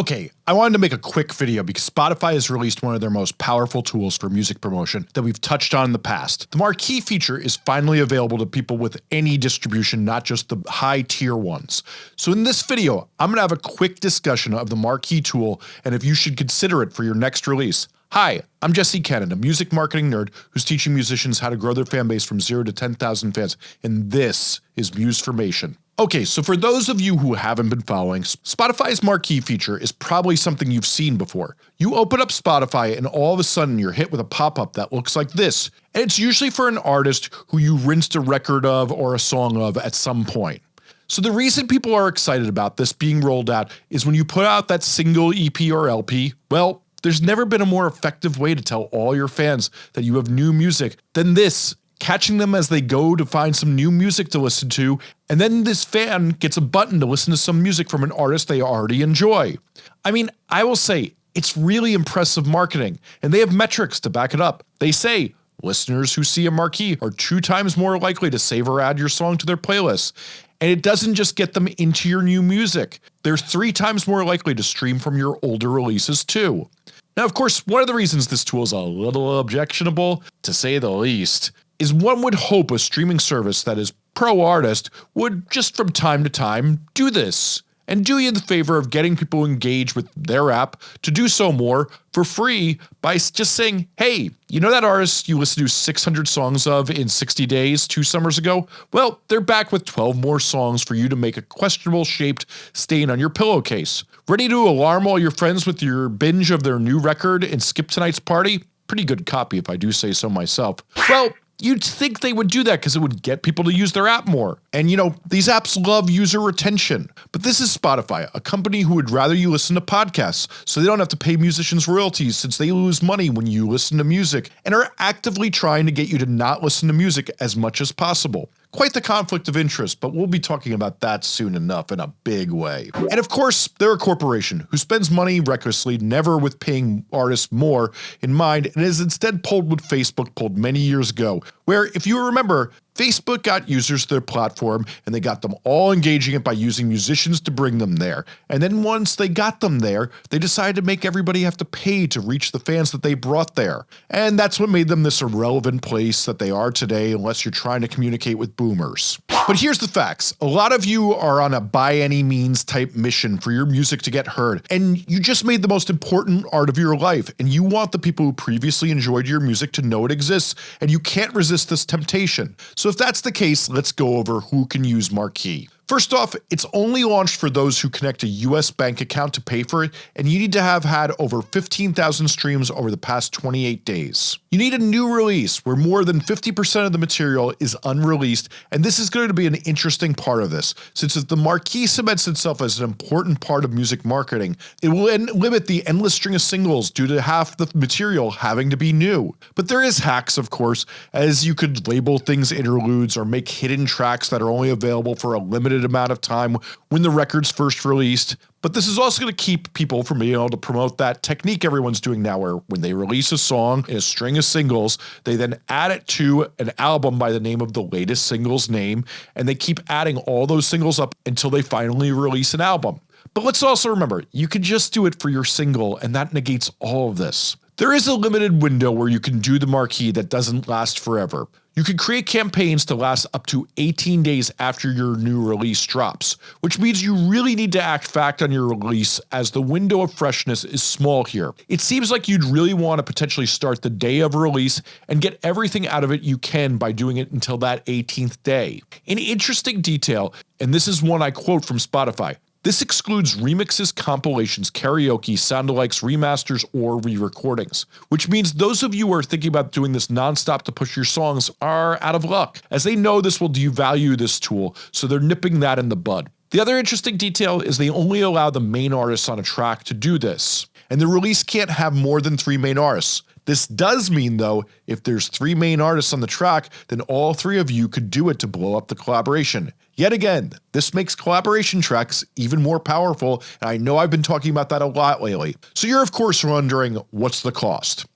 Okay, I wanted to make a quick video because Spotify has released one of their most powerful tools for music promotion that we've touched on in the past. The marquee feature is finally available to people with any distribution not just the high tier ones. So in this video I'm gonna have a quick discussion of the marquee tool and if you should consider it for your next release. Hi, I'm Jesse Cannon, a music marketing nerd who's teaching musicians how to grow their fan base from 0 to 10,000 fans and this is Musformation. Okay, so for those of you who haven't been following, Spotify's marquee feature is probably something you've seen before. You open up Spotify and all of a sudden you're hit with a pop-up that looks like this, and it's usually for an artist who you rinsed a record of or a song of at some point. So the reason people are excited about this being rolled out is when you put out that single EP or LP, well, there's never been a more effective way to tell all your fans that you have new music than this catching them as they go to find some new music to listen to, and then this fan gets a button to listen to some music from an artist they already enjoy. I mean, I will say, it's really impressive marketing, and they have metrics to back it up. They say, listeners who see a marquee are two times more likely to save or add your song to their playlist. And it doesn't just get them into your new music, they're three times more likely to stream from your older releases too. Now of course one of the reasons this tool is a little objectionable, to say the least, is one would hope a streaming service that is pro-artist would just from time to time do this and do you the favor of getting people engaged with their app to do so more for free by just saying, hey, you know that artist you listened to 600 songs of in 60 days two summers ago? Well, they're back with 12 more songs for you to make a questionable shaped stain on your pillowcase. Ready to alarm all your friends with your binge of their new record and skip tonight's party? Pretty good copy if I do say so myself. Well, You'd think they would do that because it would get people to use their app more. And you know, these apps love user retention. But this is Spotify, a company who would rather you listen to podcasts so they don't have to pay musicians royalties since they lose money when you listen to music and are actively trying to get you to not listen to music as much as possible. Quite the conflict of interest, but we'll be talking about that soon enough in a big way. And of course, they're a corporation who spends money recklessly, never with paying artists more in mind, and is instead pulled what Facebook pulled many years ago, where if you remember, Facebook got users to their platform and they got them all engaging it by using musicians to bring them there, and then once they got them there, they decided to make everybody have to pay to reach the fans that they brought there. And that's what made them this irrelevant place that they are today unless you're trying to communicate with boomers. But here's the facts, a lot of you are on a by any means type mission for your music to get heard, and you just made the most important art of your life, and you want the people who previously enjoyed your music to know it exists, and you can't resist this temptation. So if that's the case, let's go over who can use Marquee. First off, it's only launched for those who connect a US bank account to pay for it and you need to have had over 15,000 streams over the past 28 days. You need a new release where more than 50% of the material is unreleased and this is going to be an interesting part of this since if the marquee cements itself as an important part of music marketing, it will limit the endless string of singles due to half the material having to be new. But there is hacks of course as you could label things interludes or make hidden tracks that are only available for a limited limited amount of time when the record's first released, but this is also going to keep people from being able to promote that technique everyone's doing now where when they release a song in a string of singles, they then add it to an album by the name of the latest single's name, and they keep adding all those singles up until they finally release an album. But let's also remember, you can just do it for your single and that negates all of this. There is a limited window where you can do the marquee that doesn't last forever. You can create campaigns to last up to 18 days after your new release drops, which means you really need to act fast on your release as the window of freshness is small here. It seems like you'd really want to potentially start the day of release and get everything out of it you can by doing it until that 18th day. An interesting detail, and this is one I quote from Spotify, this excludes remixes, compilations, karaoke, soundalikes, remasters, or re-recordings, which means those of you who are thinking about doing this non-stop to push your songs are out of luck, as they know this will devalue this tool, so they're nipping that in the bud. The other interesting detail is they only allow the main artists on a track to do this, and the release can't have more than 3 main artists. This does mean though, if there's 3 main artists on the track, then all 3 of you could do it to blow up the collaboration. Yet again, this makes collaboration tracks even more powerful and I know I've been talking about that a lot lately. So you're of course wondering what's the cost?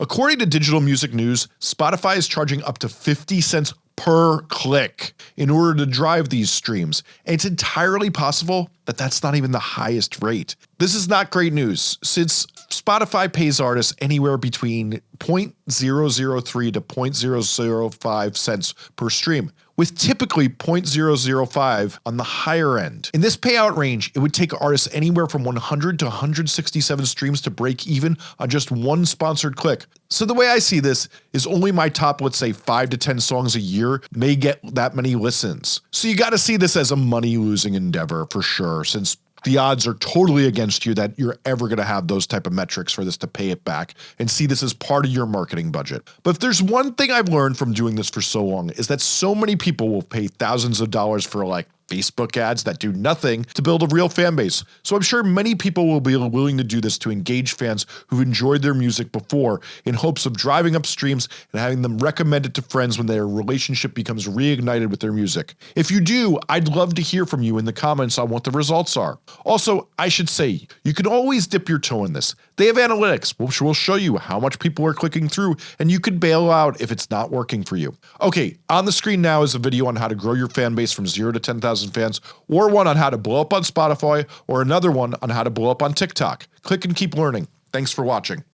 According to Digital Music News, Spotify is charging up to 50 cents per click in order to drive these streams, and it's entirely possible that that's not even the highest rate. This is not great news, since Spotify pays artists anywhere between 0.003 to 0.005 cents per stream, with typically 0.005 on the higher end. In this payout range, it would take artists anywhere from 100 to 167 streams to break even on just one sponsored click. So the way I see this is only my top let's say 5 to 10 songs a year may get that many listens. So you gotta see this as a money losing endeavor for sure since the odds are totally against you that you're ever going to have those type of metrics for this to pay it back and see this as part of your marketing budget. But if there's one thing I've learned from doing this for so long is that so many people will pay thousands of dollars for like Facebook ads that do nothing to build a real fan base. So I'm sure many people will be willing to do this to engage fans who've enjoyed their music before in hopes of driving up streams and having them recommend it to friends when their relationship becomes reignited with their music. If you do, I'd love to hear from you in the comments on what the results are. Also, I should say, you can always dip your toe in this. They have analytics which will show you how much people are clicking through and you can bail out if it's not working for you. Okay, on the screen now is a video on how to grow your fan base from 0 to 10,000 fans, or one on how to blow up on Spotify, or another one on how to blow up on TikTok. Click and keep learning. Thanks for watching.